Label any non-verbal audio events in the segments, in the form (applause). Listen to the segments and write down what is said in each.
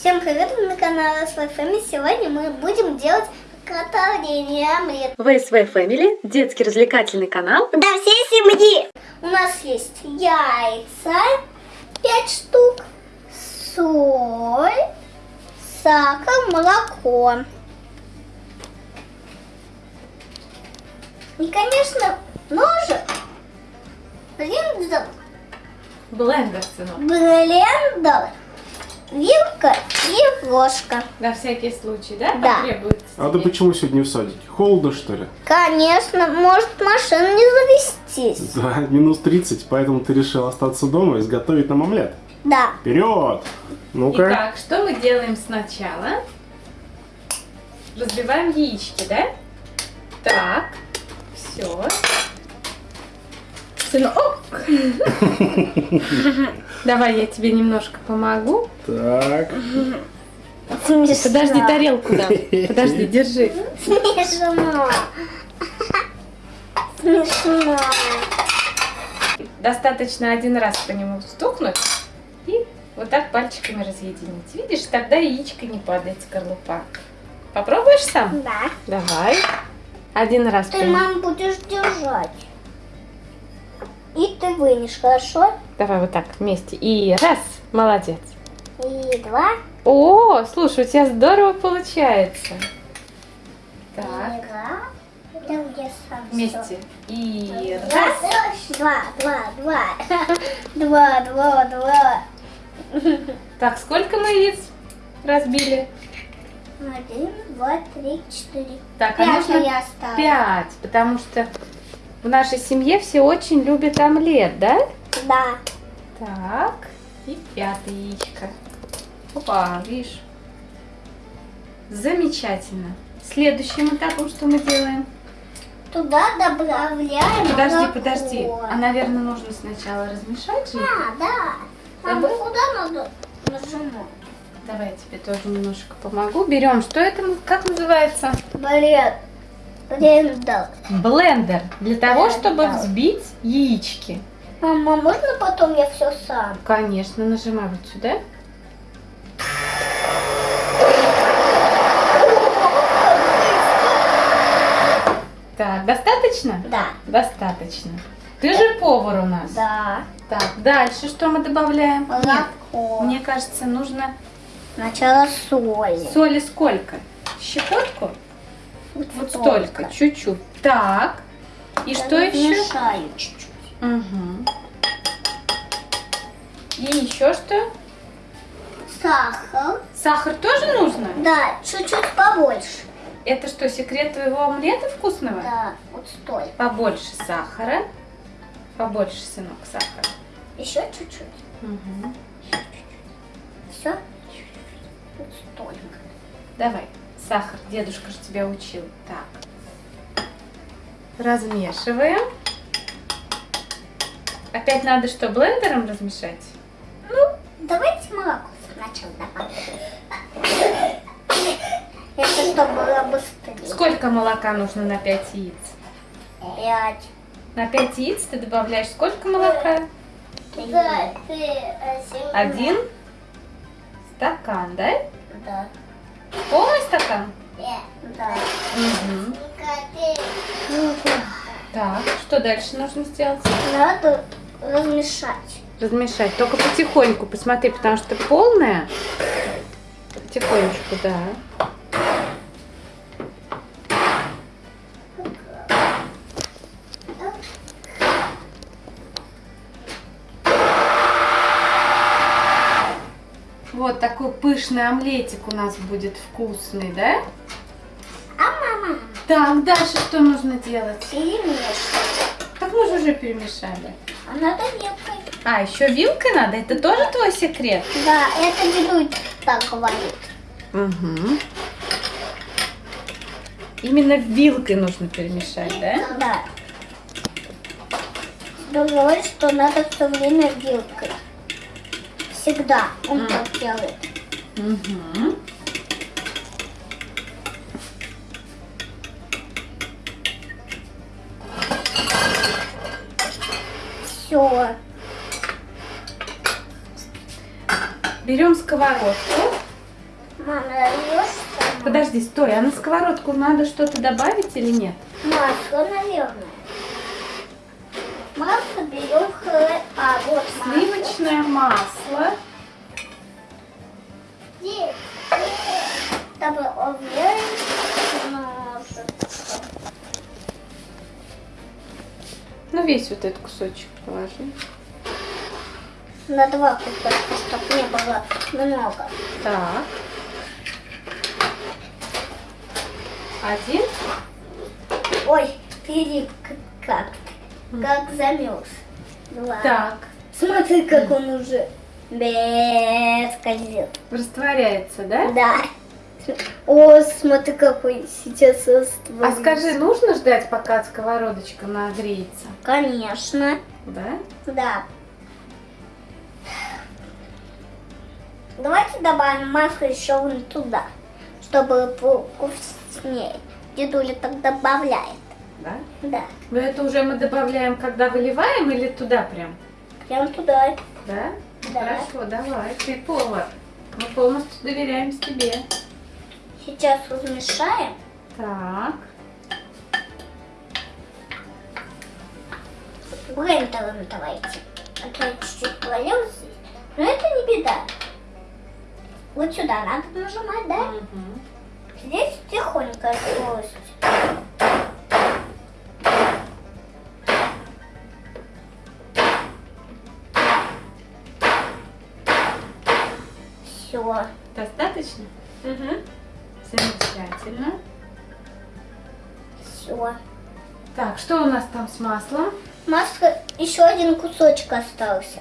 Всем привет, вы на канале Свой Family. Сегодня мы будем делать приготовление омлет. В SV Family – детский развлекательный канал. Для всей семьи. У нас есть яйца, 5 штук, соль, сахар, молоко. И, конечно, ножик, блендер, Блендер, сынок. блендер, вилка и ложка. На всякий случай, да? Да. А ты почему сегодня в садике? Холодно, что ли? Конечно, может машина не завестись. Да, минус 30, поэтому ты решил остаться дома и изготовить нам омлет. Да. Вперед! Ну-ка. Итак, что мы делаем сначала? Разбиваем яички, да? Так, все. Сынок. (laughs) Давай я тебе немножко помогу. Так. Смешно. Подожди, тарелку дам. Подожди, держи. Смешно. Смешно. Достаточно один раз по нему стукнуть и вот так пальчиками разъединить. Видишь, тогда яичко не падает скорлупа. Попробуешь сам? Да. Давай. Один раз. Ты, мам, будешь держать. И ты вынешь, хорошо? Давай вот так вместе. И раз. Молодец. И два. О, слушай, у тебя здорово получается. Так. И два. Вместе. И раз. Два, два, два. (laughs) Два, два, два. Так, сколько мы яиц разбили? Один, два, три, четыре. Так, а Пять нужно я оставила. пять, потому что в нашей семье все очень любят омлет, да? Да. Так, и пятое яичко. Опа, видишь? Замечательно. Следующим этапом что мы делаем? Туда добавляем Подожди, молоко. подожди. А, наверное, нужно сначала размешать же? А, да. Мама, Забыл? куда надо нажимать? Давай я тебе тоже немножко помогу. Берем, что это, как называется? Блин. Блендер. Блендер. Для того, чтобы взбить яички. Мама, можно потом я все сам? Конечно, нажимай вот сюда. Так, достаточно? Да. Достаточно. Ты же повар у нас. Да. Так, дальше что мы добавляем? Нет, Молоко. мне кажется, нужно Сначала соли. соли сколько? Щепотку? Вот столько, чуть-чуть. Так, и что еще? Мешаю чуть-чуть. Угу. И еще что? Сахар. Сахар тоже нужно? Да, чуть-чуть побольше. Это что, секрет твоего омлета вкусного? Да, вот столько. Побольше сахара. Побольше, сынок, сахара. Еще чуть-чуть. Угу. Все? Вот столько. Давай, сахар, дедушка же тебя учил. Так. Размешиваем. Опять надо что, блендером размешать? Ну, давайте молоко сначала добавим. Это чтобы было быстрее. Сколько молока нужно на 5 яиц? Пять. На 5 яиц ты добавляешь сколько молока? Ты Один стакан, да? Да. Полный стакан? Да. Угу. Так, что дальше нужно сделать? Надо размешать. Размешать, только потихоньку, посмотри, потому что полная. Потихонечку, да. Вот такой пышный омлетик у нас будет вкусный, да? А мама Так, дальше что нужно делать? перемешивает. Так мы же уже перемешали. А надо вилкой. А, еще вилкой надо? Это тоже твой секрет? Да, это дедуль так говорит. Угу. Именно вилкой нужно перемешать, да? Да. Говорит, что надо все время вилкой. Всегда он так делает. Угу. Все. Берем сковородку Мама, там Подожди, стой, а на сковородку надо что-то добавить или нет? масло, наверное. Масло берем хлеб. А, вот масло. Сливочное масло. Уверить немножко. Ну, весь вот этот кусочек положи. На два кусочка, чтобы не было много. Так. Один. Ой, перик как как замерз. Два. Так. Смотри, как он уже без скользит. Растворяется, да? Да. О, смотри, какой сейчас А растворился. скажи, нужно ждать, пока сковородочка нагреется? Конечно. Да? Да. Давайте добавим масло еще вон туда, чтобы было вкуснее. Дедуля так добавляет. Да? Да. Но это уже мы добавляем, когда выливаем или туда прям? Прям туда. Да? Да. Хорошо, давай. Ты повар. Мы полностью доверяем тебе. Сейчас размешаем. Так. Блендером давайте. А то я чуть-чуть полил здесь. Но это не беда. Вот сюда надо нажимать, да? Мгм. Здесь тихонько скорость. Все. Достаточно? Угу. Замечательно. Все. Так, что у нас там с маслом? Масло, еще один кусочек остался.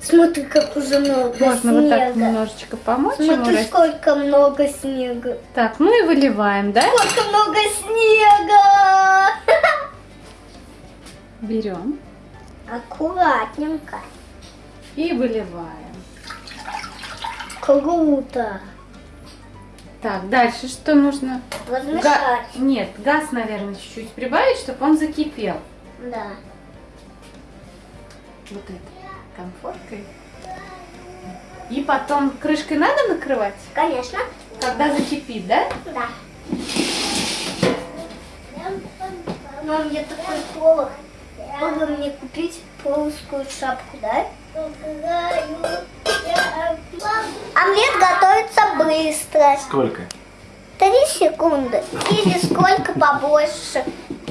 Смотри, как уже много Можно снега. вот так немножечко помочь ему Смотри, расти. сколько много снега. Так, и выливаем, да? Сколько много снега! Берем Аккуратненько. и выливаем. Круто. Так, дальше что нужно? Га- Размешать. Нет, газ, наверное, чуть-чуть прибавить, чтобы он закипел. Да. Вот этой конфоркой. И потом крышкой надо накрывать, Конечно. когда закипит, да? Да. Мам, мне такой полок. Можно мне купить полоскую шапку, да? Омлет готовится быстро. Сколько? Три секунды. Или сколько побольше.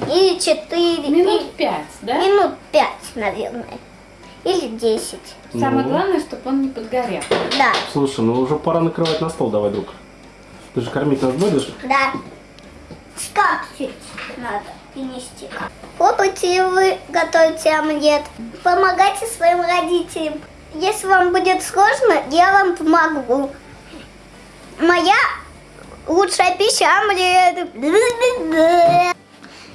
Или четыре. Минут пять, да? Минут пять, наверное. Или десять. Самое Ну. главное, чтобы он не подгорел. Да. Слушай, ну уже пора накрывать на стол, давай, друг. Ты же кормить нас будешь? Да. Скатерть надо принести. Попробуйте вы готовите омлет. Помогайте своим родителям. Если вам будет сложно, я вам помогу. Моя лучшая пища омлет.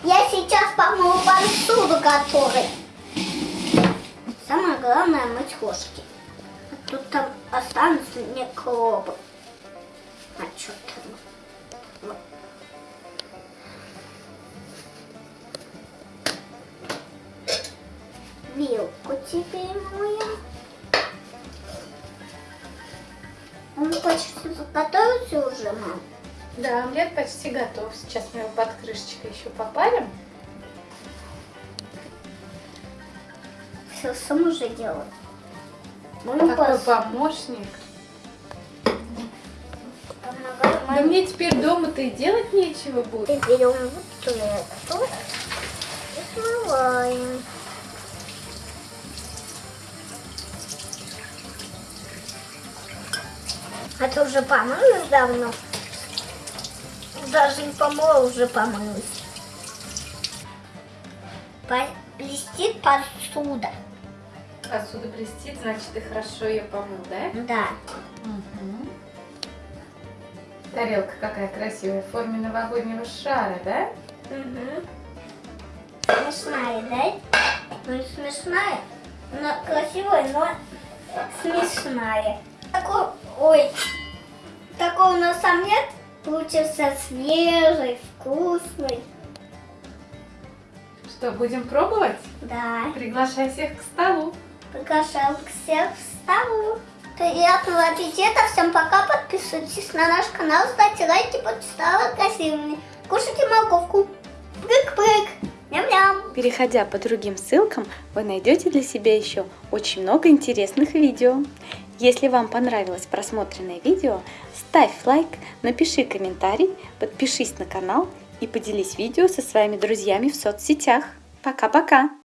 Я сейчас помою посуду, который. Самое главное мыть ложки. А тут там останутся микробы. А что там? Вилку теперь моем. Он почти заготовился уже, мам. Да, омлет почти готов. Сейчас мы его под крышечкой еще попарим. Все сам уже делает. Мы Такой пос- помощник. помогаем Да мне теперь дома-то и делать нечего будет. И берем вот эту и смываем. А ты уже помылась давно? Даже не помыла, уже помылась. По- Блестит посуда. Посуда блестит, значит, ты хорошо ее помыл, да? Да. Мгм. Тарелка какая красивая, в форме новогоднего шара, да? Угу. Смешная, да? Ну, смешная, но красивая, но смешная. Ой, такой у нас омлет получился свежий, вкусный. Что, будем пробовать? Да, Приглашай всех к столу. приглашаю всех в столу. Приятного аппетита, всем пока, подписывайтесь Подписывайтесь на наш канал, ставьте лайки, стало красивыми. Кушайте морковку. Переходя по другим ссылкам, вы найдете для себя еще очень много интересных видео. Если вам понравилось просмотренное видео, ставь лайк, напиши комментарий, подпишись на канал и поделись видео со своими друзьями в соцсетях. Пока-пока!